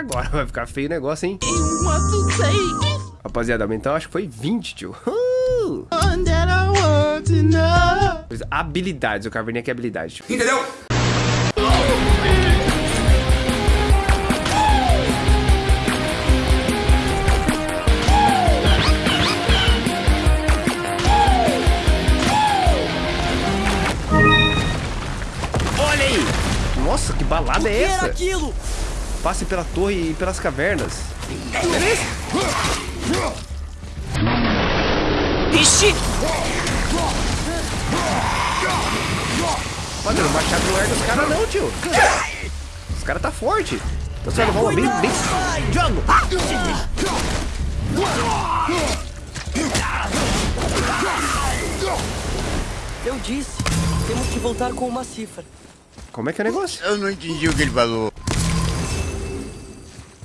agora vai ficar feio o negócio, hein? Rapaziada, então acho que foi 20, tio. Uh! Habilidades, eu cavernei aqui habilidade. Tio. Entendeu? Olha aí! Nossa, que balada é que era essa? aquilo? Passe pela torre e pelas cavernas. Beleza? Ixi! Rapaziada, o machado não erga os caras não, tio. Os caras tá forte. Então você vai levar uma bem, bem... Jogo! Eu disse, temos que voltar com uma cifra. Como é que é o negócio? Eu não entendi o que ele falou.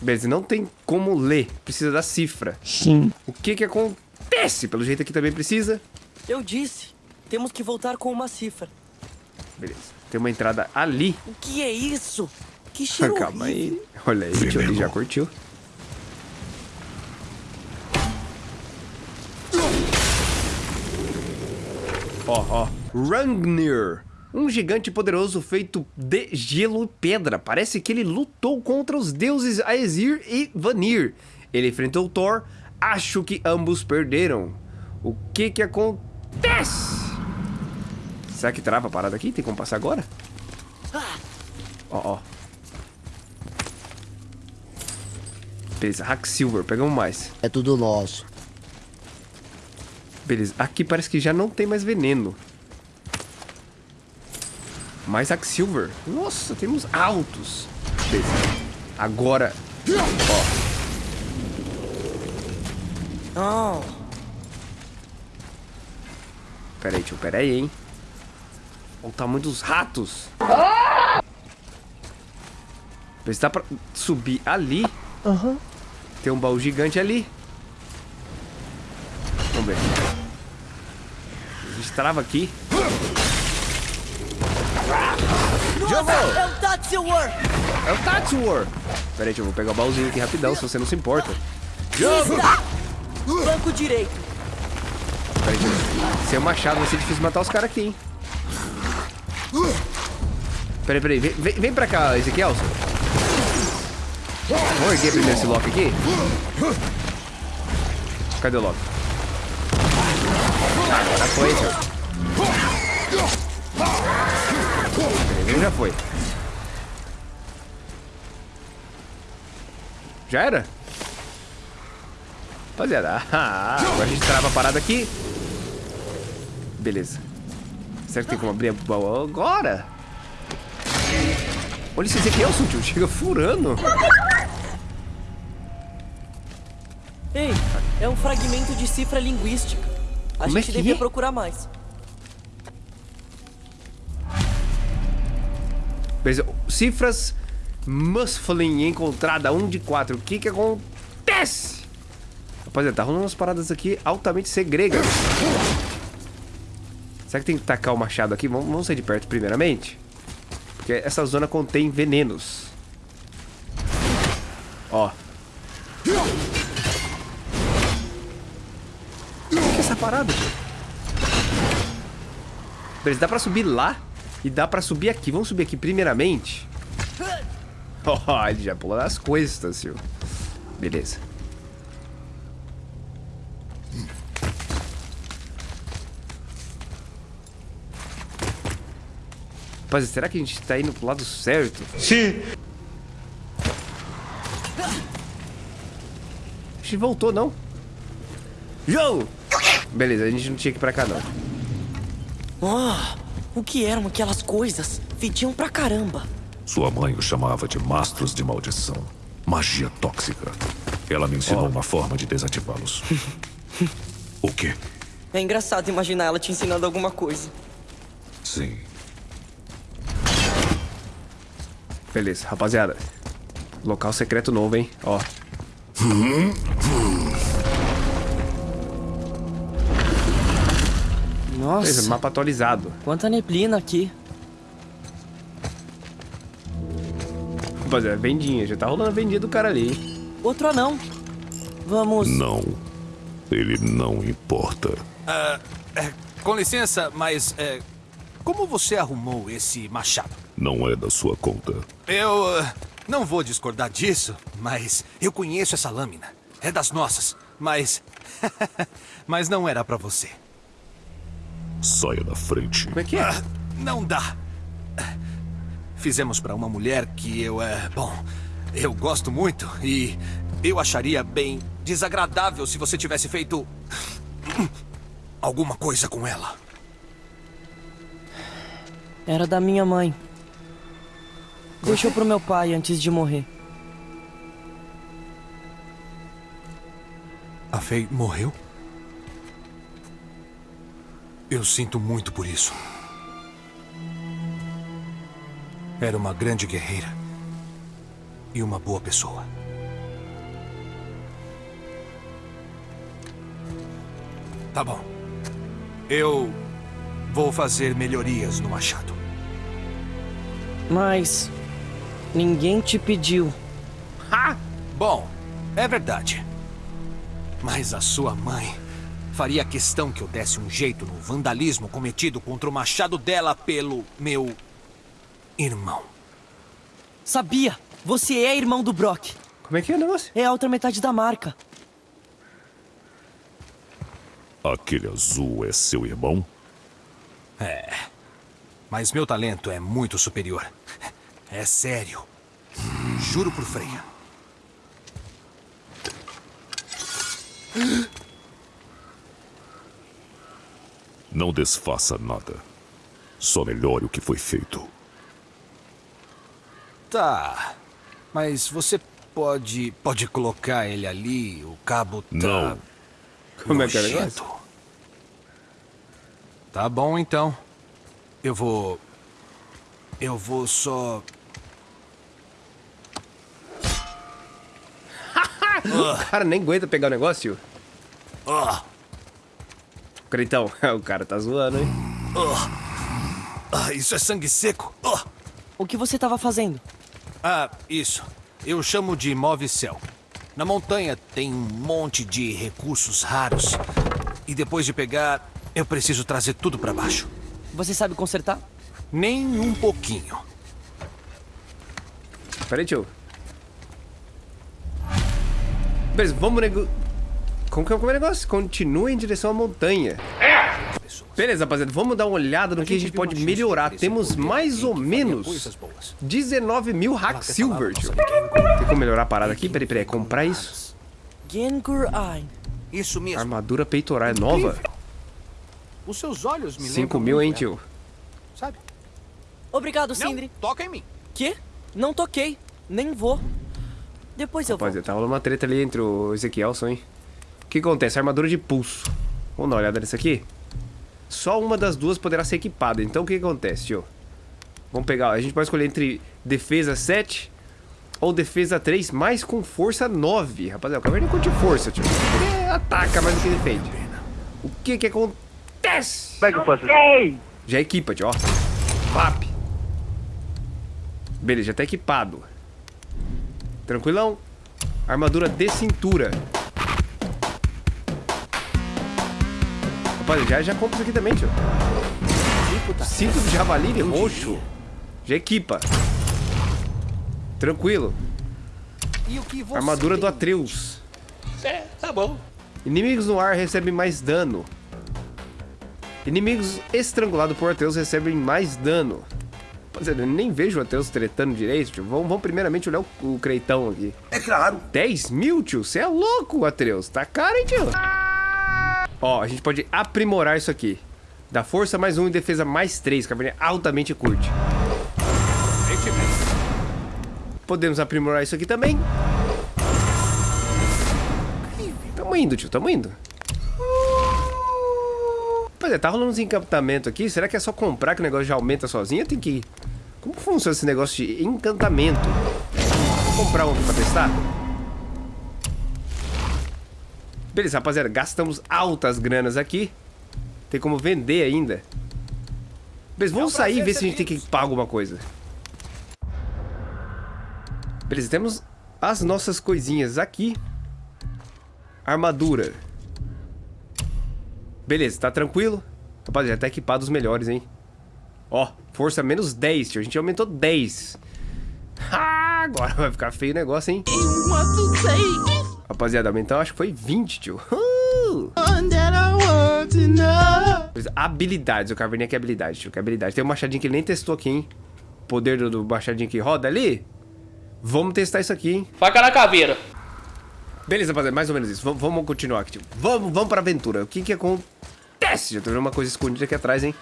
Beleza, não tem como ler. Precisa da cifra. Sim. O que que acontece? Pelo jeito aqui também precisa. Eu disse, temos que voltar com uma cifra. Beleza. Tem uma entrada ali. O que é isso? Que cheiro Calma horrível. aí. Olha aí, tio, ele já curtiu. Ó, ó. Rangnir. Um gigante poderoso feito de gelo e pedra. Parece que ele lutou contra os deuses Aesir e Vanir. Ele enfrentou Thor. Acho que ambos perderam. O que que acontece? Será que trava a parada aqui? Tem como passar agora? Ó, ó. Beleza, Hack Silver, pegamos mais. É tudo nosso. Beleza, aqui parece que já não tem mais veneno. Mais Silver. Nossa, temos altos. Beleza. Agora, ó. Oh, Pera aí, tio, pera aí, hein. Olha o tamanho dos ratos. Beleza, dá pra subir ali. Aham. Tem um baú gigante ali. Vamos ver. A gente trava aqui. Nossa, é o Tatsu War! É o Tatsu War. Pera aí, eu vou pegar o baúzinho aqui rapidão, se você não se importa. Vista! Banco direito. Pera aí. Sem o machado vai ser difícil matar os caras aqui, hein. Pera aí, pera aí. Vem, vem, vem pra cá, Ezequiel. Vamos erguer primeiro esse Loki aqui. Cadê o Loki? Agora foi, tio. Ele já foi. Já era? Rapaziada, ah, agora a gente trava a parada aqui. Beleza. Será que tem como abrir a agora? Olha esse Ezequielson, tio. Chega furando. Ei, é um fragmento de cifra linguística. A Como é gente que devia é? procurar mais. Cifras Musflin encontrada 1 de 4. O que que acontece? Rapaziada, tá rolando umas paradas aqui altamente segregas. Será que tem que tacar o machado aqui? Vamos, vamos sair de perto primeiramente. Porque essa zona contém venenos. Ó. O que é essa parada? Beleza, dá pra subir lá e dá pra subir aqui. Vamos subir aqui primeiramente. Ó, ele já pula nas costas, tio. Beleza. Rapaz, será que a gente tá indo pro lado certo? Sim. A gente voltou, não? Joe! Beleza, a gente não tinha que ir pra cá, não. Oh, o que eram aquelas coisas? Fediam pra caramba. Sua mãe o chamava de mastros de maldição. Magia tóxica. Ela me ensinou uma forma de desativá-los. o quê? É engraçado imaginar ela te ensinando alguma coisa. Sim. Beleza, rapaziada. Local secreto novo, hein? Ó. Nossa, mapa atualizado. quanta neblina aqui. rapaziada, vendinha. Já tá rolando a vendinha do cara ali, hein? Outro anão. Vamos. Não. Ele não importa. Ah, é, com licença, mas é, como você arrumou esse machado? Não é da sua conta. Eu ah, não vou discordar disso, mas eu conheço essa lâmina. É das nossas, mas. mas não era pra você. Saia da frente. Como é que é? Ah, não dá. Fizemos pra uma mulher que eu é. Bom, eu gosto muito e eu acharia bem desagradável se você tivesse feito. alguma coisa com ela. Era da minha mãe. Deixou pro meu pai antes de morrer. A Faye morreu? Eu sinto muito por isso. Era uma grande guerreira. E uma boa pessoa. Tá bom. Eu vou fazer melhorias no machado. Mas. Ninguém te pediu. Ha! Bom, é verdade. Mas a sua mãe faria questão que eu desse um jeito no vandalismo cometido contra o machado dela pelo meu irmão. Sabia! Você é irmão do Brock. Como é que é o negócio? É a outra metade da marca. Aquele azul é seu irmão? É. Mas meu talento é muito superior. É sério. Juro por Freya. Não desfaça nada. Só melhore o que foi feito. Tá. Mas você pode. pode colocar ele ali, o cabo tá. Não. Como é que é negócio? Tá bom então. Eu vou. Eu vou só. O cara nem aguenta pegar o negócio. Ah, Creitão, o cara tá zoando, hein? ah, isso é sangue seco. Ah. O que você tava fazendo? Ah, isso. Eu chamo de Move Cell. Na montanha tem um monte de recursos raros. E depois de pegar, eu preciso trazer tudo pra baixo. Você sabe consertar? Nem um pouquinho. Pera aí, tio. Beleza, vamos nego... Como que é o negócio? Continua em direção à montanha. Beleza, rapaziada, vamos dar uma olhada no que a gente pode melhorar. Temos mais a ou menos coisas boas. 19 mil hack silver, tio. Tem como melhorar a parada aqui? Peraí, peraí, comprar isso? Isso mesmo. Armadura peitoral é nova? Os seus olhos me 5 lembram mil, hein, tio? Sabe? Obrigado, Sindri. Não, toca em mim. Quê? Não toquei. Nem vou. Depois eu vou. Rapaziada, tá rolando uma treta ali entre o Ezequielson, hein? O que acontece? Armadura de pulso. Vamos dar uma olhada nisso aqui? Só uma das duas poderá ser equipada. Então o que acontece, tio? Vamos pegar, a gente pode escolher entre defesa 7 ou defesa 3, mas com força 9. Rapaziada, o Caverna curte força, tio. Ele ataca mais do que defende. O que que acontece? Como é que eu faço? Já equipa, tio, ó. Beleza, já tá equipado. Tranquilão? Armadura de cintura. Rapaz, já, já compra isso aqui também, tio. Cinto de javali roxo. Já equipa. Tranquilo. Armadura do? Atreus. É, tá bom. Inimigos no ar recebem mais dano. Inimigos estrangulados por Atreus recebem mais dano. Rapaziada, eu nem vejo o Atreus tretando direito, tio. Vamos, vamos primeiramente olhar o, o Creitão aqui. É claro. 10 mil, tio? Você é louco, Atreus. Tá caro, hein, tio? Ó, a gente pode aprimorar isso aqui. Dá força mais um e defesa mais 3, que a Caverninha altamente curte. Podemos aprimorar isso aqui também. Tamo indo, tio, tamo indo. Pois é, tá rolando uns encantamentos aqui. Será que é só comprar que o negócio já aumenta sozinho? Tem que... Como funciona esse negócio de encantamento? Vou comprar um aqui pra testar. Beleza, rapaziada. Gastamos altas granas aqui. Tem como vender ainda. Beleza, vamos sair e ver se a gente tem que pagar alguma coisa. Beleza, temos as nossas coisinhas aqui. Armadura. Beleza, tá tranquilo? Rapaziada, tá equipado os melhores, hein? Ó, força menos 10, tio. A gente aumentou 10. Ah, agora vai ficar feio o negócio, hein? Rapaziada, aumentou, acho que foi 20, tio. Uh! Habilidades, o Caverninha quer habilidade, tio. Que habilidade. Tem um machadinho que ele nem testou aqui, hein? Poder do, do machadinho que roda ali. Vamos testar isso aqui, hein? Faca na caveira. Beleza, rapaziada, mais ou menos isso. Vamos, vamos continuar aqui, tio. Vamos, vamos pra aventura. O que que acontece? Já tô vendo uma coisa escondida aqui atrás, hein?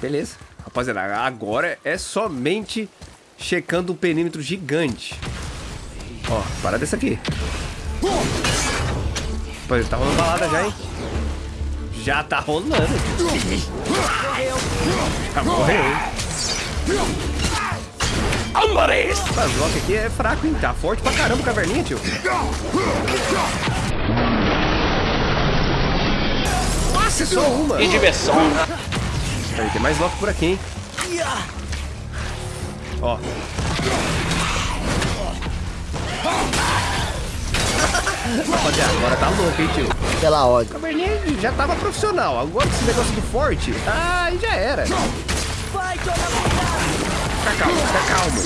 Beleza. Rapaziada, agora é somente checando o perímetro gigante. Ó, para dessa aqui. Rapaziada, tá rolando balada já, hein? Já tá rolando. Já morreu, hein? Mas o Loki aqui é fraco, hein? Tá forte pra caramba o caverninha, tio. Nossa, é só uma. Que diversão. Tem mais Loki por aqui, hein? Ó. Rapaziada, agora tá louco, hein, tio? Pela O ódio. caverninha já tava profissional. Agora esse negócio do forte, ah, aí já era. Vai! Fica calmo, fica calmo.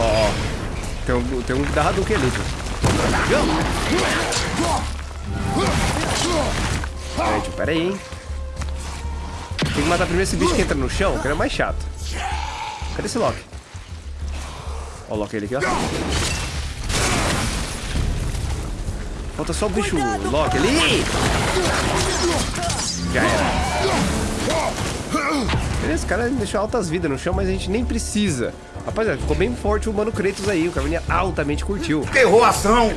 Ó, ó. Tem um, tem um da Hadouken ali, tio. Peraí, tio, pera aí, hein. Tem que matar primeiro esse bicho que entra no chão, que ele é mais chato. Cadê esse Loki? Loki ali aqui, ó. Falta só o bicho Loki ali. Já era. Beleza, o cara deixou altas vidas no chão, mas a gente nem precisa. Rapaziada, ficou bem forte o Mano Kratos aí. O Caverninha altamente curtiu. Errou a ação!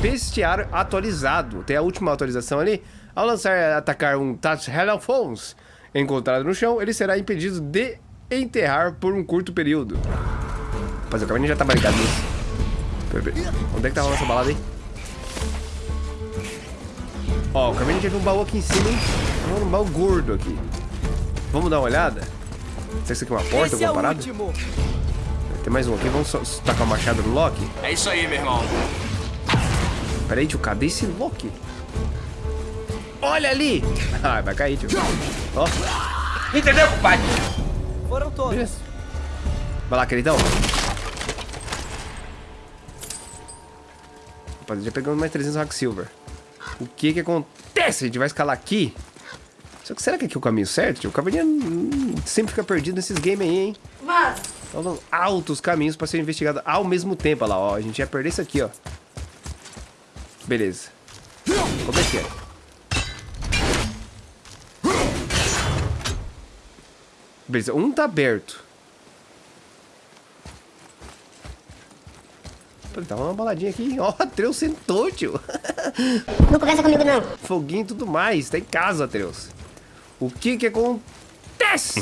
Bestiário atualizado. Tem a última atualização ali. Ao lançar e atacar um Touch Helafons encontrado no chão, ele será impedido de enterrar por um curto período. Rapaziada, o Caverninha já tá barricado nisso. Onde é que tá rolando essa balada aí? Ó, o já viu um baú aqui em cima, hein? Um baú gordo aqui. Vamos dar uma olhada? Será que isso aqui é uma porta, Esse é alguma o parada? último! Tem mais um aqui, vamos só tacar o machado no Loki? É isso aí, meu irmão. Pera aí, tio, cadê esse Loki? Olha ali! Ah, vai cair, tio. Ó, Entendeu, compadre? Foram todos. beleza. Vai lá, queridão. Rapaziada, já pegamos mais 300 Rock Silver. O que que acontece? A gente vai escalar aqui. Só que será que aqui é o caminho certo? O caverninha hum, sempre fica perdido nesses games aí, hein? Mas, Faltam altos caminhos pra ser investigado ao mesmo tempo. Olha lá, ó. A gente ia perder isso aqui, ó. Beleza. Como é que é? Beleza, um tá aberto. Pô, Tá uma baladinha aqui. Ó, Atreus sentou, tio. não conversa comigo não. Foguinho e tudo mais. Tá em casa, Atreus. O que que acontece?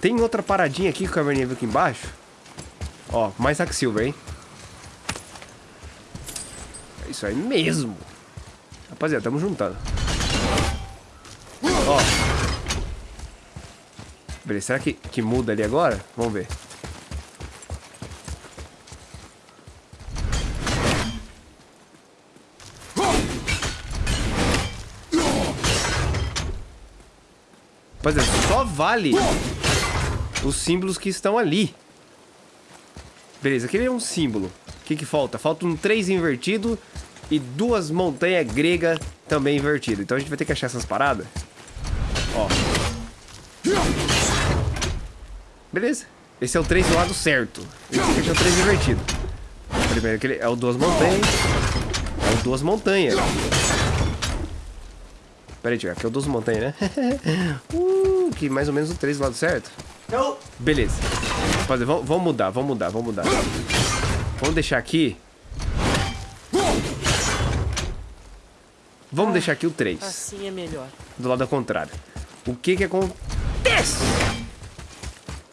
Tem outra paradinha aqui que o caverninha viu aqui embaixo. Ó, mais Hack Silver, hein? É isso aí mesmo. Rapaziada, tamo juntando. Ó. Beleza, será que, que muda ali agora? Vamos ver. Rapaziada, só vale os símbolos que estão ali. Beleza, aquele é um símbolo. O que que falta? Falta um 3 invertido e duas montanhas gregas também invertidas. Então a gente vai ter que achar essas paradas. Ó. Beleza. Esse é o 3 do lado certo. Esse aqui é o 3 invertido. Primeiro, aquele é o duas montanhas. É o duas montanhas. Pera aí, tio. Aqui é o duas montanhas, né? uh, que mais ou menos o 3 do lado certo. Beleza. Rapaziada, vamos, vamos mudar, vamos mudar, vamos mudar. Vamos deixar aqui. Vamos deixar aqui o 3. Assim é melhor. Do lado contrário. O que que acontece?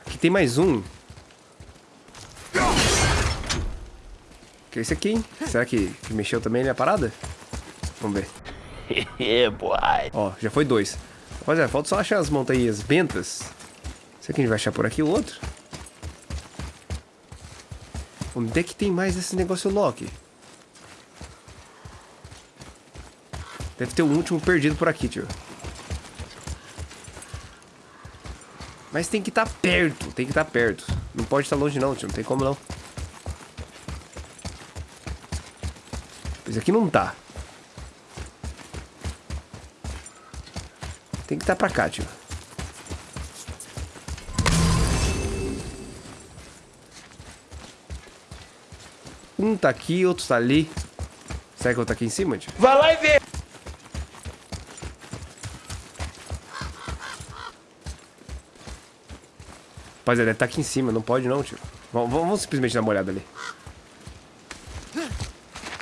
Aqui tem mais um. Que é esse aqui, hein? Será que, que mexeu também na parada? Vamos ver. É, boy. Ó, já foi dois. Rapaziada, falta só achar as montanhas bentas. Será que a gente vai achar por aqui o outro? Onde é que tem mais esse negócio Loki? Deve ter um último perdido por aqui, tio. Mas tem que estar perto, tem que estar perto. Não pode estar longe não, tio, não tem como não. Esse aqui não tá. Tem que estar pra cá, tio. Um tá aqui, outro tá ali. Será que eu tô aqui em cima, tio? Vai lá e vê. Rapaziada, deve tá aqui em cima, não pode não, tio. Vamos, vamos simplesmente dar uma olhada ali.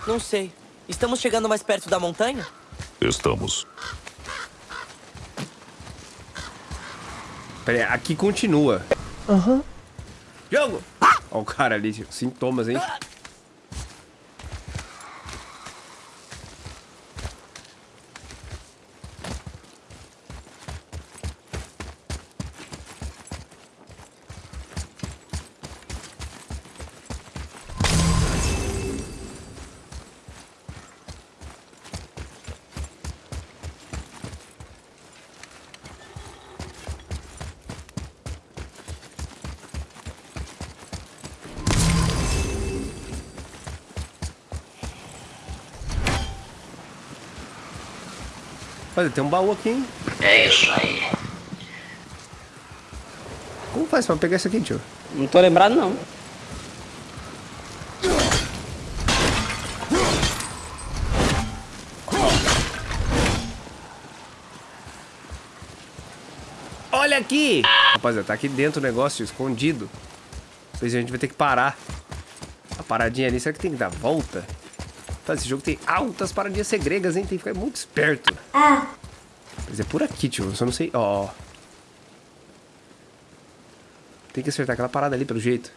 Não sei. Estamos chegando mais perto da montanha? Estamos. Pera aí, aqui continua. Aham. Jogo! Ó o cara ali. Sintomas, hein? Olha, tem um baú aqui, hein? É isso aí. Como faz pra pegar isso aqui, tio? Não tô lembrado, não. Olha aqui! Rapaziada, tá aqui dentro o negócio, escondido. Seja, a gente vai ter que parar. A paradinha ali, será que tem que dar volta? Tá, esse jogo tem altas paradinhas segregas, hein? Tem que ficar muito esperto. Mas é por aqui, tio. Eu só não sei... Ó, ó. Tem que acertar aquela parada ali, pelo jeito.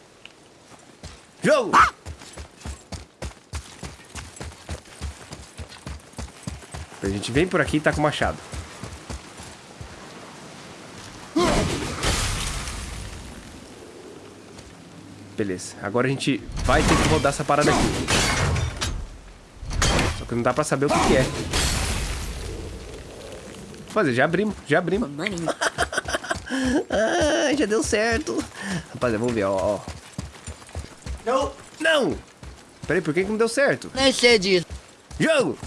Jogo! A gente vem por aqui e tá com o machado. Beleza. Agora a gente vai ter que rodar essa parada aqui. Só que não dá pra saber o que, que é. Vou fazer, já abrimos, já abrimos. ah, já deu certo. Rapaziada, vamos ver, ó, ó. Não! Não! Peraí, por que, que não deu certo? Nem sei disso. Jogo!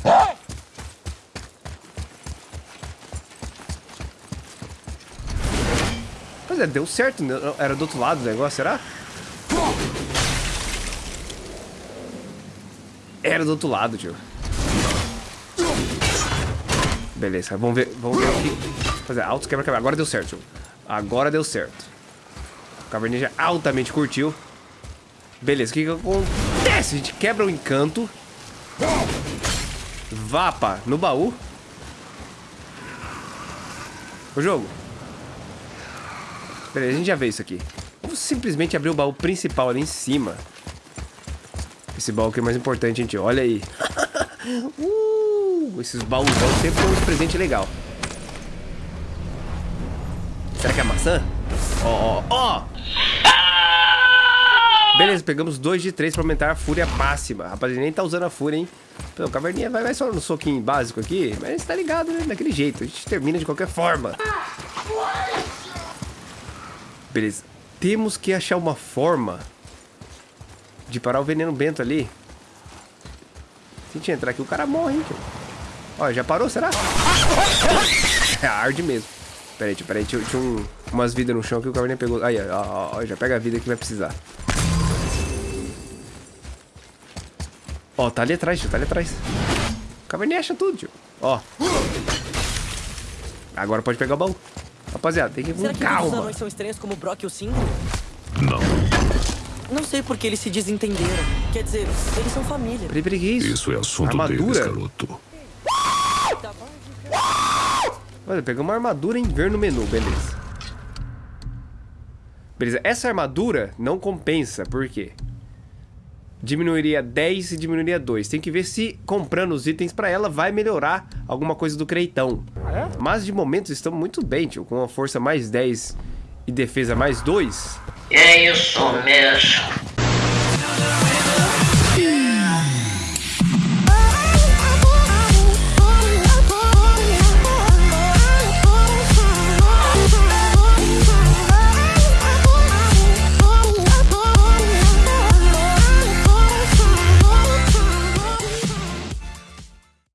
Mas é, deu certo, né? era do outro lado o negócio, será? Era do outro lado, tio. Beleza, vamos ver, vamos ver aqui. Fazer altos quebra-quebra. Agora deu certo. Agora deu certo. O Caverninha altamente curtiu. Beleza, o que que acontece? A gente quebra o encanto. Vapa no baú. O jogo. Beleza, a gente já vê isso aqui. Vamos simplesmente abrir o baú principal ali em cima. Esse baú que é mais importante, gente. Olha aí. uh, esses baús sempre são um presente legal. Será que é maçã? Ó, ó, ó! Beleza, pegamos 2 de 3 pra aumentar a fúria máxima. Rapaz, ele nem tá usando a fúria, hein? Pô, caverninha vai, vai só no soquinho básico aqui, mas tá ligado, né? Daquele jeito. A gente termina de qualquer forma. Beleza. Temos que achar uma forma de parar o veneno bento ali. Se a gente entrar aqui, o cara morre, hein, tio? Ó, já parou, será? É, arde mesmo. Pera aí, tio, pera aí. Tinha, tinha um, umas vidas no chão que o caverninha pegou. Aí, ó, ó, ó, já pega a vida que vai precisar. Ó, tá ali atrás, tio, tá ali atrás. O caverninha acha tudo, tio. Ó. Agora pode pegar o baú. Rapaziada, tem que ir Será com que todos os calma. anões são estranhos como o Brock e o Símbolo? Não. Não sei porque eles se desentenderam. Quer dizer, eles são família. Peraí, peraí, que isso? Isso é assunto Armadura? deles, garoto. Olha, pegamos uma armadura em ver no menu, beleza. Beleza, essa armadura não compensa, por quê? Diminuiria 10 e diminuiria 2. Tem que ver se comprando os itens pra ela vai melhorar alguma coisa do creitão. Mas de momento estamos muito bem, tio. Com uma força mais 10 e E defesa mais dois. É isso mesmo.